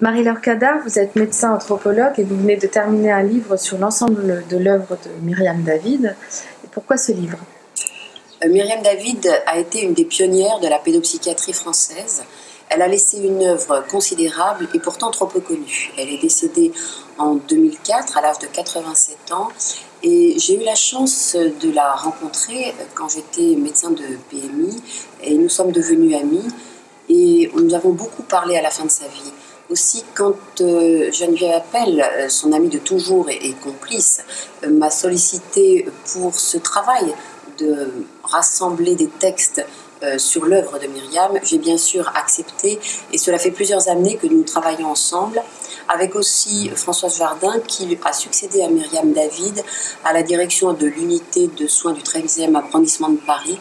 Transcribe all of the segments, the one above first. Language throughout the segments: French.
Marie-Laure Cadar, vous êtes médecin anthropologue et vous venez de terminer un livre sur l'ensemble de l'œuvre de Myriam David. Pourquoi ce livre? Euh, Myriam David a été une des pionnières de la pédopsychiatrie française. Elle a laissé une œuvre considérable et pourtant trop peu connue. Elle est décédée en 2004 à l'âge de 87 ans et j'ai eu la chance de la rencontrer quand j'étais médecin de PMI et nous sommes devenus amis et nous avons beaucoup parlé à la fin de sa vie. Aussi, quand euh, Geneviève Appel, euh, son amie de toujours et, complice, euh, m'a sollicité pour ce travail de rassembler des textes sur l'œuvre de Myriam, j'ai bien sûr accepté et cela fait plusieurs années que nous travaillons ensemble avec aussi Françoise Jardin qui a succédé à Myriam David à la direction de l'unité de soins du 13e arrondissement de Paris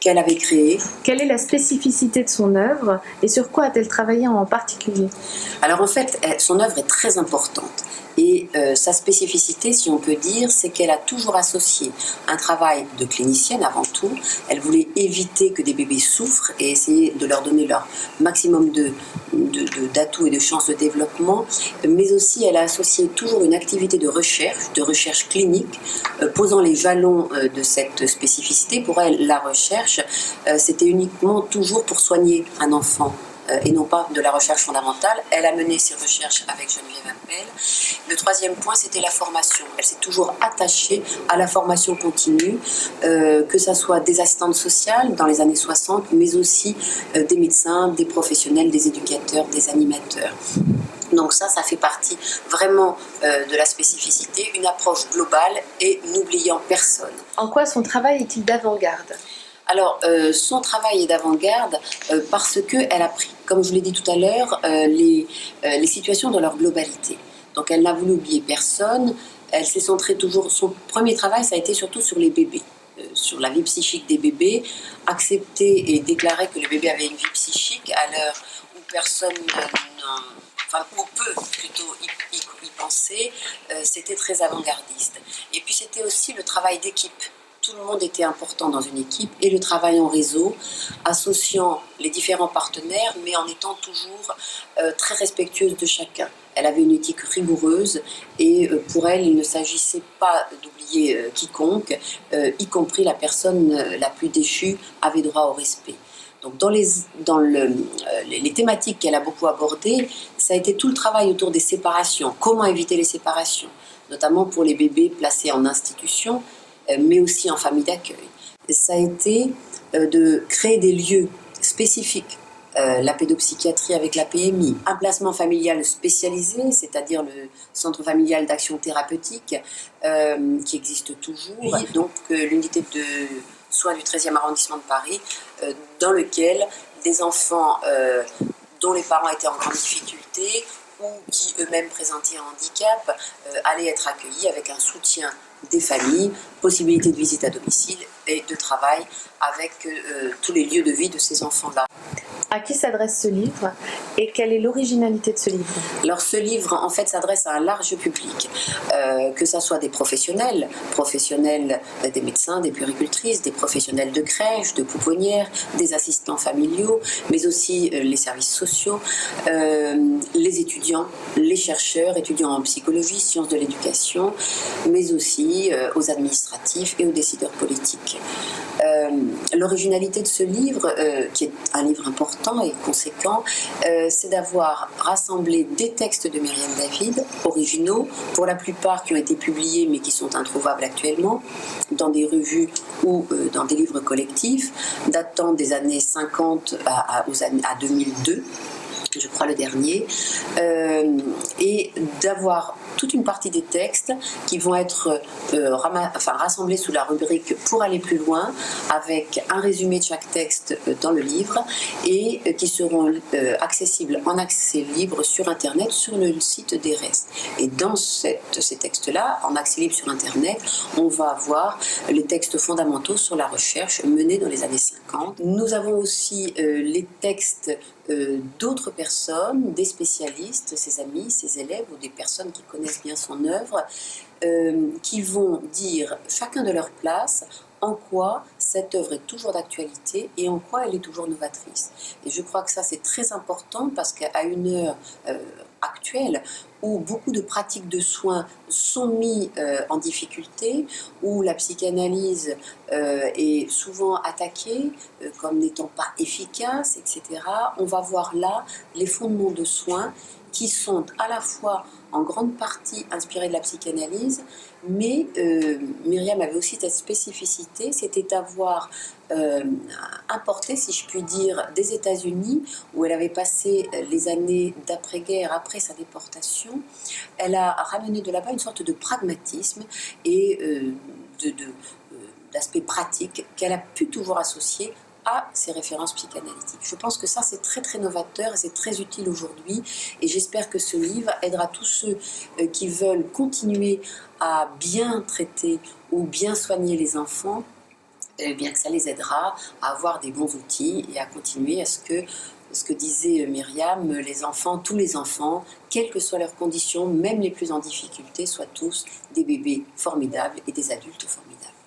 qu'elle avait créé. Quelle est la spécificité de son œuvre et sur quoi a-t-elle travaillé en particulier? Alors en fait, son œuvre est très importante. Et euh, sa spécificité, si on peut dire, c'est qu'elle a toujours associé un travail de clinicienne avant tout. Elle voulait éviter que des bébés souffrent et essayer de leur donner leur maximum de, d'atouts et de chances de développement. Mais aussi, elle a associé toujours une activité de recherche, de recherche clinique, euh, posant les jalons euh, de cette spécificité. Pour elle, la recherche, c'était uniquement toujours pour soigner un enfant et non pas de la recherche fondamentale. Elle a mené ses recherches avec Geneviève Appel. Le troisième point, c'était la formation. Elle s'est toujours attachée à la formation continue, euh, que ce soit des assistantes sociales dans les années 60, mais aussi euh, des médecins, des professionnels, des éducateurs, des animateurs. Donc ça, ça fait partie vraiment de la spécificité, une approche globale et n'oubliant personne. En quoi son travail est-il d'avant-garde? Alors, euh, son travail est d'avant-garde euh, parce qu'elle a pris, comme je l'ai dit tout à l'heure, euh, les, les, situations dans leur globalité. Donc, elle n'a voulu oublier personne. Elle s'est centrée toujours. Son premier travail, ça a été surtout sur les bébés, sur la vie psychique des bébés, accepter et déclarer que le bébé avait une vie psychique à l'heure où personne enfin ou peu plutôt y, y penser, c'était très avant-gardiste. Et puis c'était aussi le travail d'équipe tout le monde était important dans une équipe et le travail en réseau, associant les différents partenaires, mais en étant toujours euh, très respectueuse de chacun. Elle avait une éthique rigoureuse et euh, pour elle, il ne s'agissait pas d'oublier euh, quiconque, y compris la personne la plus déchue avait droit au respect. Donc dans, les, dans le, les thématiques qu'elle a beaucoup abordées, ça a été tout le travail autour des séparations. Comment éviter les séparations? Notamment pour les bébés placés en institution, mais aussi en famille d'accueil. Ça a été euh, de créer des lieux spécifiques euh, la pédopsychiatrie avec la PMI, un placement familial spécialisé, c'est-à-dire le centre familial d'action thérapeutique qui existe toujours, donc l'unité de soins du 13e arrondissement de Paris, dans lequel des enfants dont les parents étaient en grande difficulté ou qui eux-mêmes présentaient un handicap allaient être accueillis avec un soutien des familles, possibilité de visite à domicile et de travail avec euh, tous les lieux de vie de ces enfants-là. À qui s'adresse ce livre et quelle est l'originalité de ce livre Alors ce livre en fait s'adresse à un large public, euh, que ce soit des professionnels, professionnels euh, des médecins, des puéricultrices, des professionnels de crèche, de pouponnières, des assistants familiaux, mais aussi les services sociaux, les étudiants, les chercheurs, étudiants en psychologie, sciences de l'éducation, mais aussi aux administratifs et aux décideurs politiques. Euh, l'originalité de ce livre, euh, qui est un livre important et conséquent, euh, c'est d'avoir rassemblé des textes de Myriam David, originaux, pour la plupart qui ont été publiés mais qui sont introuvables actuellement, dans des revues ou dans des livres collectifs, datant des années 50 à, à 2002 je crois le dernier, et d'avoir toute une partie des textes qui vont être euh, enfin, rassemblés sous la rubrique pour aller plus loin, avec un résumé de chaque texte euh, dans le livre, et qui seront accessibles en accès libre sur Internet, sur le site d'ERES. Et dans ces textes-là, en accès libre sur Internet, on va avoir les textes fondamentaux sur la recherche menée dans les années 50. Nous avons aussi les textes euh, d'autres personnes, des spécialistes, ses amis, ses élèves ou des personnes qui connaissent bien son œuvre, euh, qui vont dire chacun de leur place en quoi cette œuvre est toujours d'actualité et en quoi elle est toujours novatrice. Et je crois que ça c'est très important parce qu'à une heure, euh, actuelle où beaucoup de pratiques de soins sont mis euh, en difficulté, où la psychanalyse euh, est souvent attaquée euh, comme n'étant pas efficace, etc., on va voir là les fondements de soins qui sont à la fois en grande partie inspirés de la psychanalyse, mais euh, Myriam avait aussi cette spécificité, c'était d'avoir euh, importé, si je puis dire, des États-Unis, où elle avait passé les années d'après-guerre, après sa déportation. Elle a ramené de là-bas une sorte de pragmatisme et euh, d'aspect pratique qu'elle a pu toujours associer à ces références psychanalytiques. Je pense que ça, c'est très très novateur et c'est très utile aujourd'hui. Et j'espère que ce livre aidera tous ceux euh, qui veulent continuer à bien traiter ou bien soigner les enfants eh bien que ça les aidera à avoir des bons outils et à continuer à ce que, ce que disait Myriam, les enfants, tous les enfants, quelles que soient leurs conditions, même les plus en difficulté, soient tous des bébés formidables et des adultes formidables.